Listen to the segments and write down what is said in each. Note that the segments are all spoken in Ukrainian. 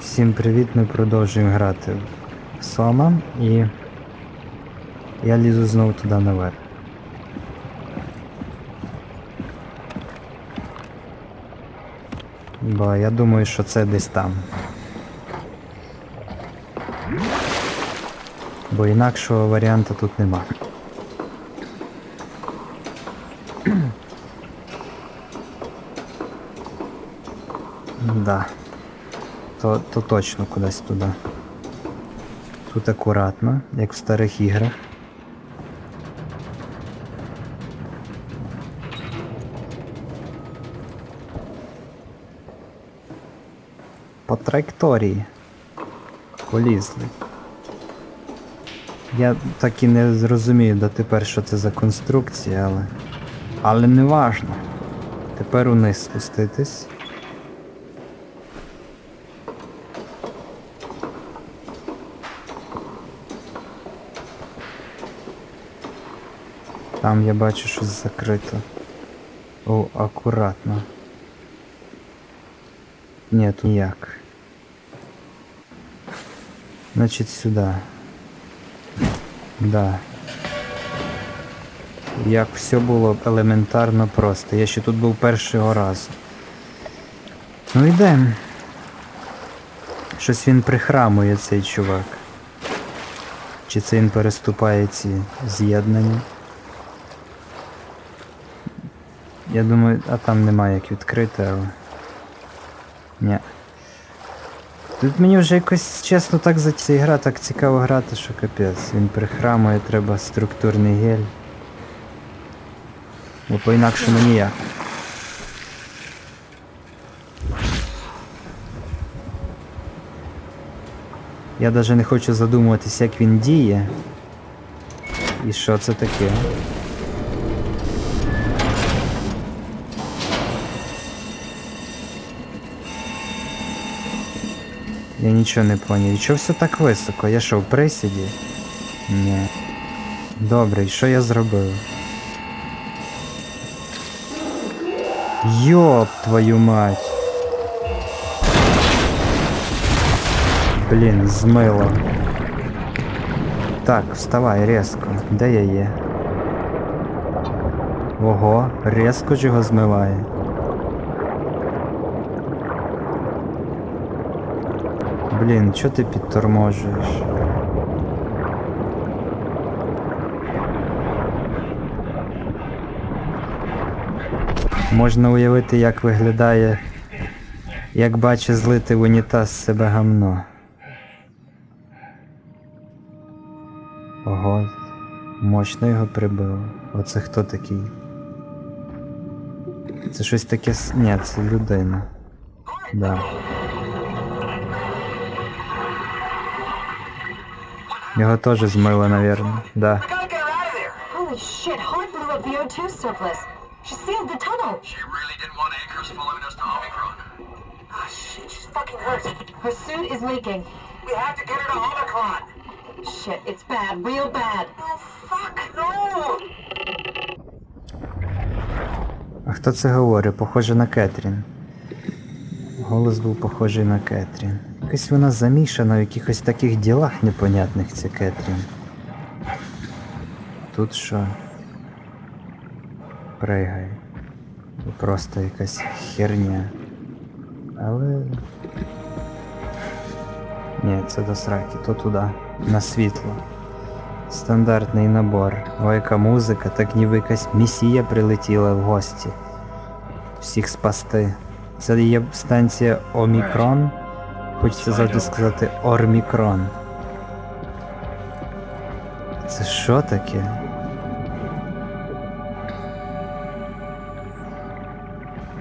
Всім привіт, ми продовжуємо грати в Сома і я лізу знову туди наверх. Бо я думаю, що це десь там. Бо інакшого варіанту тут нема. Да. То, то точно кудись туди. Тут акуратно, як в старих іграх. По траєкторії. Полізли. Я так і не зрозумію дотепер, що це за конструкція, але. Але не важно. Тепер униз спуститись. Там я бачу щось закрито. О, акуратно. Ні, тут ніяк. Значить сюди. Да. Як все було елементарно просто. Я ще тут був першого разу. Ну йдемо. Щось він прихрамує цей чувак. Чи це він переступає ці з'єднання? Я думаю, а там немає як відкрити, але. Ні. Тут мені вже якось чесно так за ця гра так цікаво грати, що капець. Він прихрамує, треба структурний гель. Бо по-інакшому ніяк. Я навіть не хочу задумуватись, як він діє. І що це таке? Я нічого не поняв. І чого все так високо? Я що, в присіді? Ні. Добре, і що я зробив? Йоп твою мать. Блін, змило. Так, вставай резко. Де я є? Ого, резко ж його змиває. Блін, чого ти підторможуєш? Можна уявити, як виглядає, як бачить злити в унітаз себе гамно. Ого, мощно його прибило. Оце хто такий? Це щось таке. Ні, це людина. Да. Його теж змило, навірно. Да. I gotta get her out of there. Holy shit, Hart blew up the O2 surplus. She sealed the tunnel. She really didn't want Akers following us to Omicron. Ah, shit, she's fucking hurt. Her suit is leaking. We have to get her to Omicron. Shit, it's bad, real bad. No, fuck, no! А хто це говорить? Похоже на Кетрін. Голос був похожий на Кетрін. Якась вона замішана в якихось таких ділах непонятних, ця Кетрін. Тут що? Пригай. Просто якась херня. Але. Ні, це до сраки, то туди. На світло. Стандартний набор. О, яка музика, так ніби якась місія прилетіла в гості. Всіх спасти. Це є станція Омікрон. Хочеться завжди сказати Ормікрон. Це що таке?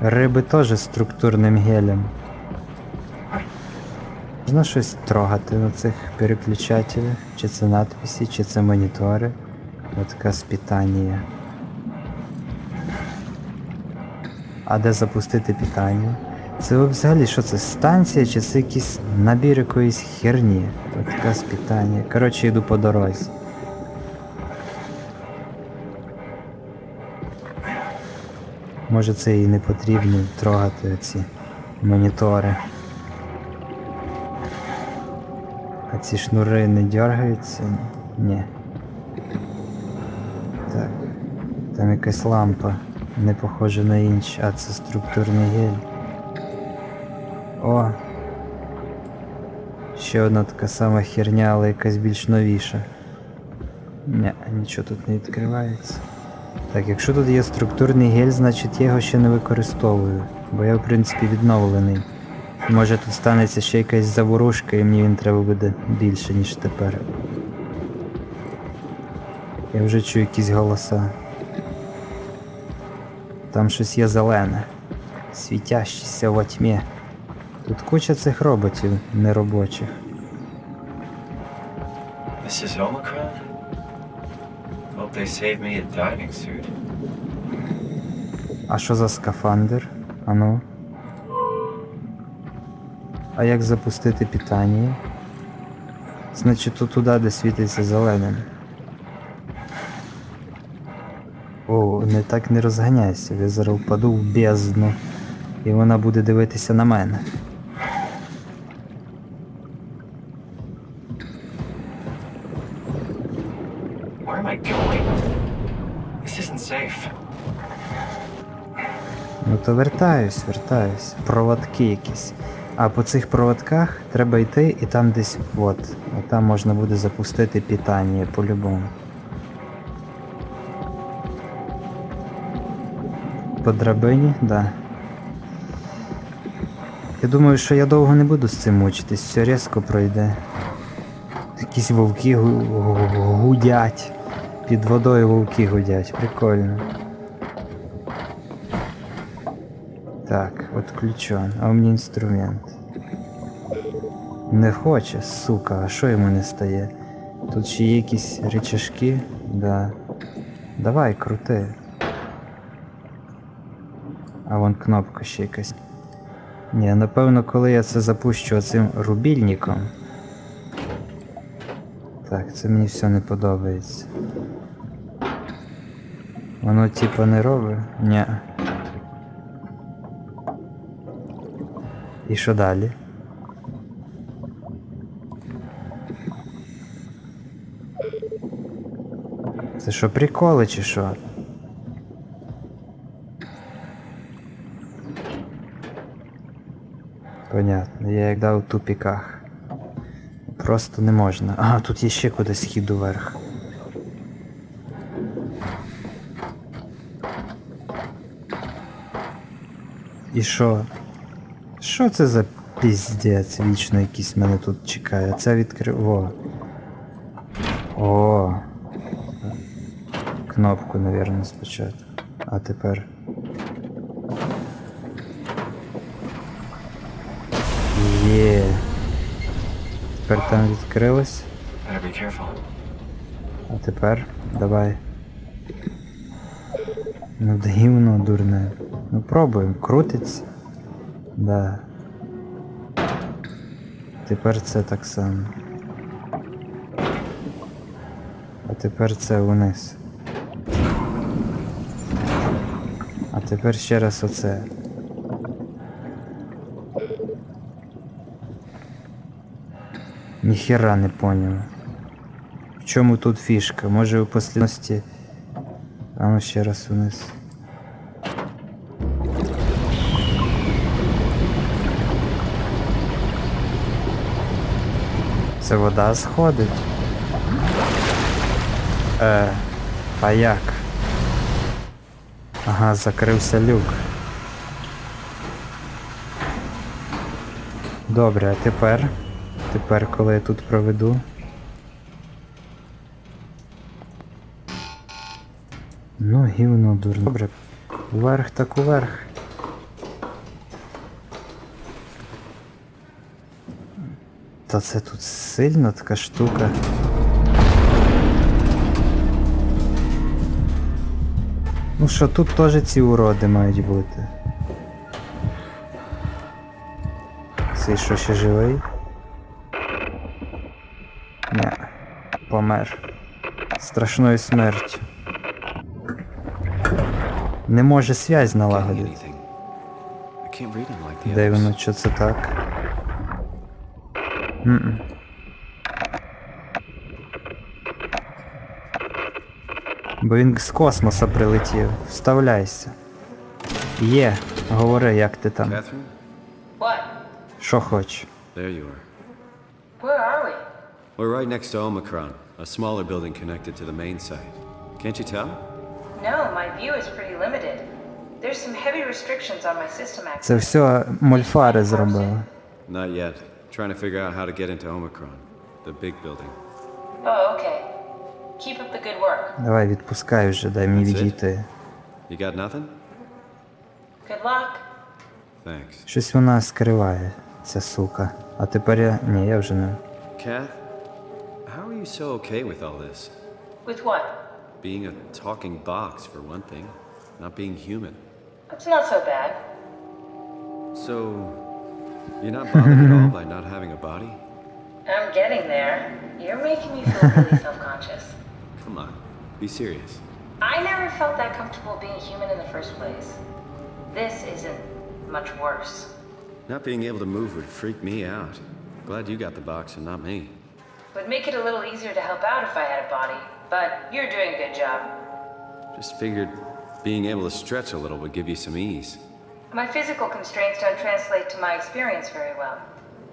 Риби теж структурним гелем. Можна щось трогати на цих переключателях? Чи це надписи, чи це монітори? Отказ питання. А де запустити питання? Це взагалі що це? Станція чи це якийсь набір якоїсь херні? Отказ питання. Коротше, йду по дорозі. Може це і не потрібно трогати ці монітори. А ці шнури не дергаються? Ні. Так. Там якась лампа. Не похожа на інші, а це структурний гель. О! Ще одна така сама херня, але якась більш новіша. Ні, нічого тут не відкривається. Так, якщо тут є структурний гель, значить я його ще не використовую, бо я в принципі відновлений. Може тут станеться ще якась заворушка і мені він треба буде більше, ніж тепер. Я вже чую якісь голоса. Там щось є зелене, світящеся во тьмі. Тут куча цих роботів неробочих. This is Omicron? Hope they save me a diving suit. А що за скафандр? Ану. А як запустити питання? Значить тут туди, де світиться зеленим. О, не так не розганяйся, я зараз впаду в бездну. І вона буде дивитися на мене. То вертаюсь, вертаюсь. Проводки якісь. А по цих проводках треба йти і там десь от. А там можна буде запустити питання по-любому. По драбині, да. Я думаю, що я довго не буду з цим мучитись, все різко пройде. Якісь вовки гу- гу- гудять. Під водою вовки гудять. Прикольно. Так, отключен. А у мене інструмент. Не хоче, сука, а що йому не стає? Тут ще є якісь речашки? Да. Давай, крути. А вон кнопка ще якась. Ні, напевно, коли я це запущу цим рубільником. Так, це мені все не подобається. Воно типа не робить? Ні. І що далі? Це що, приколи чи що? Понятно, я як дав у тупіках. Просто не можна. А, тут є ще кудись схід уверх. І що? Що це за піздець вічно якийсь мене тут чекає? Це відкрив. О. О. Кнопку, напевно, спочатку. А тепер. Є. Тепер там відкрилось. А тепер давай. Ну дивно, дурне. Ну пробуємо, крутиться. Да. Тепер це так само. А тепер це вниз. А тепер ще раз оце. Ніхера не поняв. В чому тут фішка? Може у послідності. А ну ще раз вниз. Це вода сходить. Е, а як? Ага, закрився люк. Добре, а тепер? Тепер, коли я тут проведу. Ну, гівно дурно. Добре. Уверх так уверх. Та це тут сильно така штука. Ну що, тут теж ці уроди мають бути. Цей що ще живий? Не, помер. Страшною смертю. Не може связь налагодити. Де воно, що це так? Mm -mm. Бо він з космоса прилетів. Вставляйся. Є, говори, як ти там. Що хоч? There you are. Where are we? We're right next to Omicron, a smaller building connected to the main site. Can't you tell? No, my view is pretty limited. There's some heavy restrictions on my system access. Це все мольфари зробили. Not yet. Trying to figure out how to get into Omicron, the big building. Oh, okay. Keep up the good work. Давай відпускай вже, дай мені That's it? відійти. You got nothing? Good luck. Thanks. Щось вона скриває, ця сука. А тепер я. Ні, я вже не. Kath, how are you so okay with all this? With what? Being a talking box, for one thing, not being human. It's not so bad. So, you're not bothered at all by not having a body? I'm getting there. You're making me feel really self-conscious. Come on, be serious. I never felt that comfortable being human in the first place. This isn't much worse. Not being able to move would freak me out. Glad you got the box and not me. Would make it a little easier to help out if I had a body, but you're doing a good job. Just figured being able to stretch a little would give you some ease. My physical constraints don't translate to my experience very well.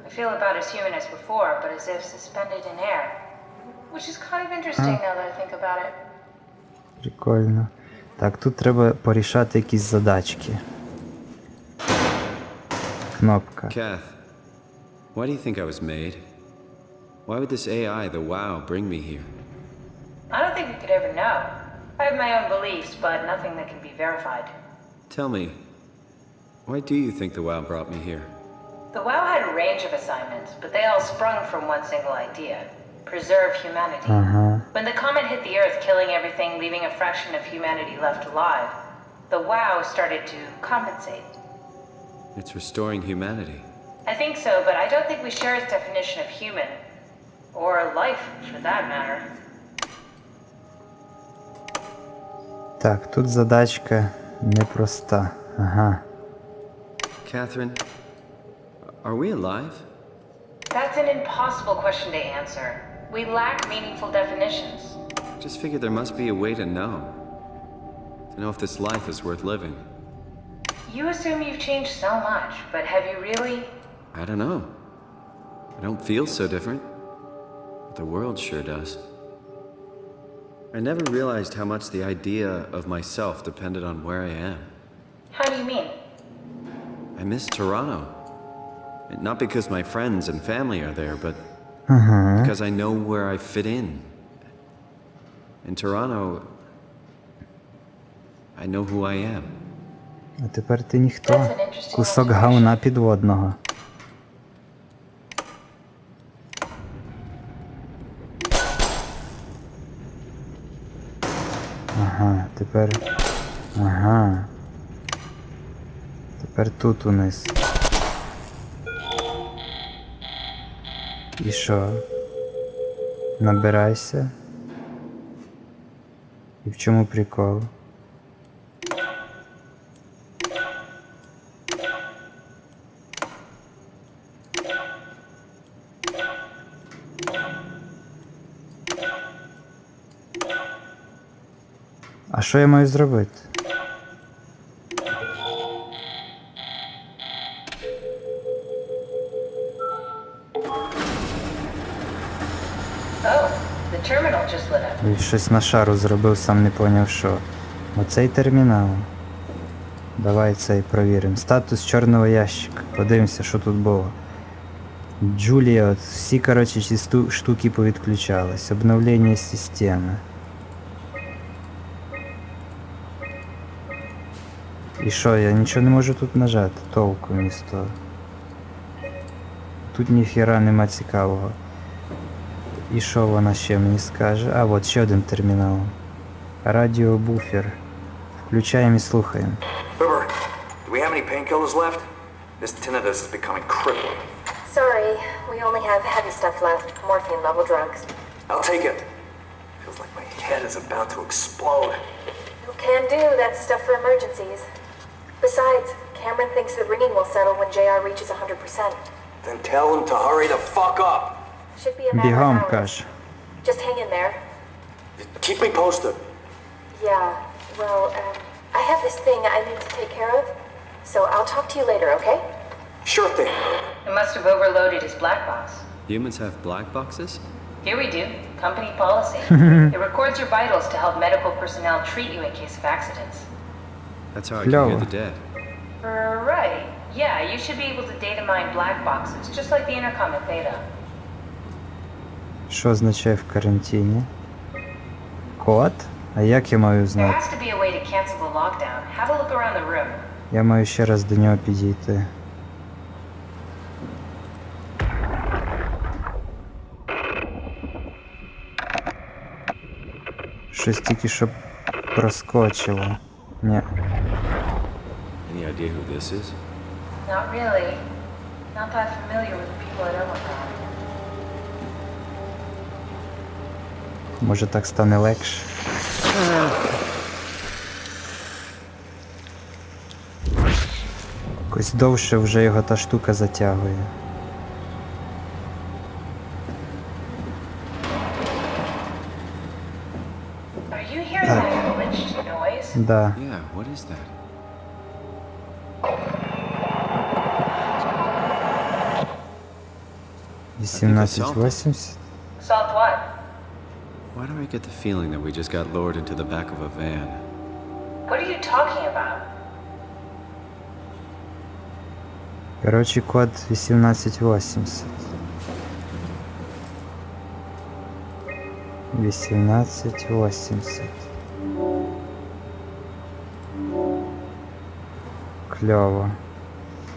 I feel about as human as before, but as if suspended in air. Which is kind of interesting now that I think about it. Прикольно. Так, тут треба порішати якісь задачки. Кнопка. Kath, why do you think I was made? Why would this AI, the WoW, bring me here? I don't think we could ever know. I have my own beliefs, but nothing that can be verified. Tell me, why do you think the WoW brought me here? The WoW had a range of assignments, but they all sprung from one single idea preserve humanity. Ага. When the comet hit the Earth, killing everything, leaving a fraction of humanity left alive, the WoW started to compensate. It's restoring humanity. I think so, but I don't think we share its definition of human. Or life, for that matter. Так, тут задачка непроста. Ага. Catherine, are we alive? That's an impossible question to answer. We lack meaningful definitions. Just figured there must be a way to know. To know if this life is worth living. You assume you've changed so much, but have you really? I don't know. I don't feel so different. But the world sure does. I never realized how much the idea of myself depended on where I am. How do you mean? I miss Toronto. And Not because my friends and family are there, but because I know where I fit in. In Toronto, I know who I am. А тепер ти ніхто. That's an interesting Кусок observation. говна підводного. Ага, тепер. Ага. Тепер тут униз. І що? Набирайся. І в чому прикол? А що я маю зробити? Щось на шару зробив, сам не поняв що. Оцей термінал. Давай цей провіримо. Статус чорного ящика. Подивимося, що тут було. Джулія, от всі, коротше, ці штуки повідключались. Обновлення системи. І що, я нічого не можу тут нажати, толку з. Тут ніхіра нема цікавого. І що вона ще мені скаже? А, от ще один термінал. Радіобуфер. Включаємо і слухаємо. River, do we have any painkillers left? This tinnitus is becoming crippling. Sorry, we only have heavy stuff left. Morphine level drugs. I'll take it. Feels like my head is about to explode. You can do that stuff for emergencies. Besides, Cameron thinks the ringing will settle when JR reaches 100%. Then tell him to hurry the fuck up. Should be, be home, Kosh. Just hang in there. Keep me posted. Yeah, well, um, I have this thing I need to take care of, so I'll talk to you later, okay? Sure thing. It must have overloaded his black box. Humans have black boxes? Here we do. Company policy. it records your vitals to help medical personnel treat you in case of accidents. That's how I Hello. can hear the dead. Right. Yeah, you should be able to data mine black boxes, just like the intercom at Theta. Що означає в карантині? Код? А як я маю знати? Я маю ще раз до нього підійти. Щось тільки що проскочило. Ні. Any idea who this is? Not really. Not that familiar with the people at Omicron. Може так стане легше. Якось довше вже його та штука затягує. Noise? Да. Вісімнадцять восімдесят. Assault what? Why do I get the feeling that we just got lowered into the back of a van? What are you talking about? Коротше, код 1880. 1880. Кльово.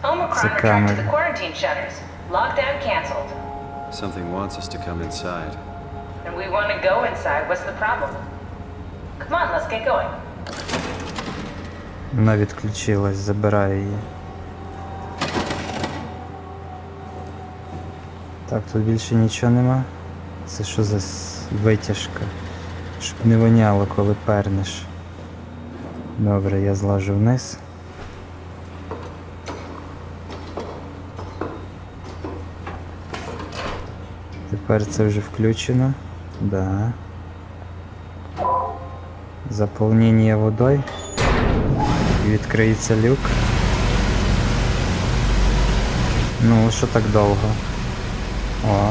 Omicron It's a returned to camera. the quarantine shutters. Lockdown canceled. Something wants us to come inside. And we want to go inside. What's the problem? Come on, let's get going. Вона відключилась, забираю її. Так, тут більше нічого нема. Це що за витяжка? Щоб не воняло, коли пернеш. Добре, я злажу вниз. Тепер це вже включено. Да. Заповнення водою. І відкриється люк. Ну, що так довго? О.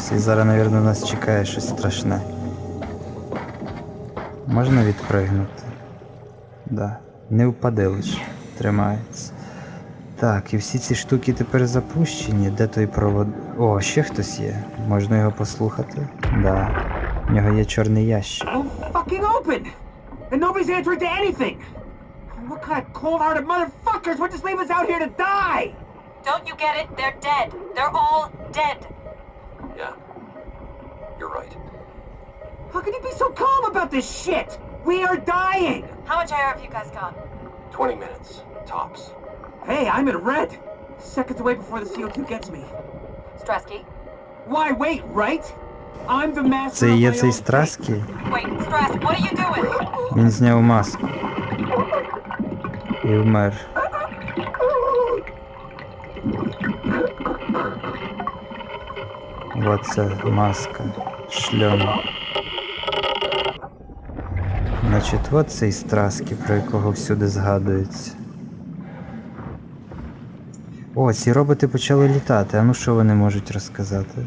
спускаємося. І зараз, мабуть, нас чекає щось страшне. Можна відпригнути? Да. Не впади лише. Тримається. Так, і всі ці штуки тепер запущені. Де той провод. О, ще хтось є. Можна його послухати? Да. В нього є чорний ящик. Oh, fucking open! And nobody's answering to anything! What kind of cold-hearted motherfuckers would just leave us out here to die? Don't you get it? They're dead. They're all dead. Yeah. You're right. How can you be so calm about this shit? We are dying! How much air have you guys got? 20 minutes, tops. Hey, I'm in red! Seconds away before the CO2 gets me. Strasky? Why wait, right? I'm the master Це of і є my цей own Страскі? Wait, Strask, what are you doing? Він зняв маску. І вмер. Оце маска. Шльом. Значить, от цей Страскі, про якого всюди згадується. О, ці роботи почали літати. А ну що вони можуть розказати?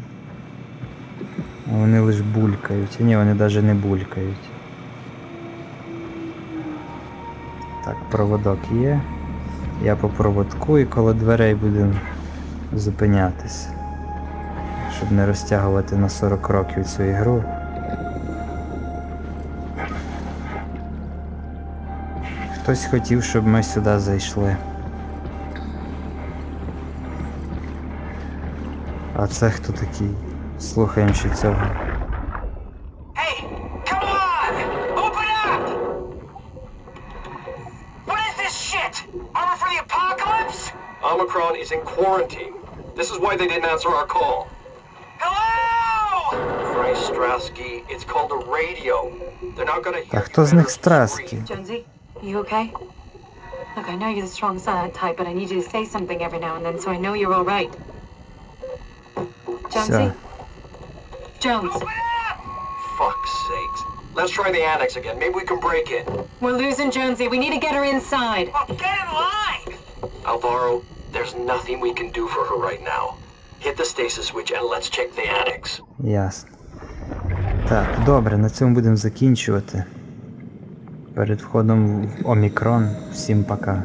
Вони лише булькають. Ні, вони навіть не булькають. Так, проводок є. Я по проводку і коло дверей будемо зупинятися. Щоб не розтягувати на 40 років цю ігру. Хтось хотів, щоб ми сюди зайшли. А це хто такий? Слухаємо ще цього. Hey, come on! Open up! What is this shit? Armor for the apocalypse? Omicron is in quarantine. This is why they didn't answer our call. Та хто з них Commander страски? scream. Jonesy, you okay? Look, I know you're the strong silent type, but I need you to say something every now and then so I know you're all right. Jonesy? Все. Jones, Fuck's sakes. Let's try the annex again. Maybe we can break in. we're losing Jonesy. We need to get her inside. Get in line! Alvaro, there's nothing we can do for her right now. Hit the stasis switch and let's check the annex. Ясно. Так, добре, на цьому будемо закінчувати. Перед входом в Омікрон. Всім пока.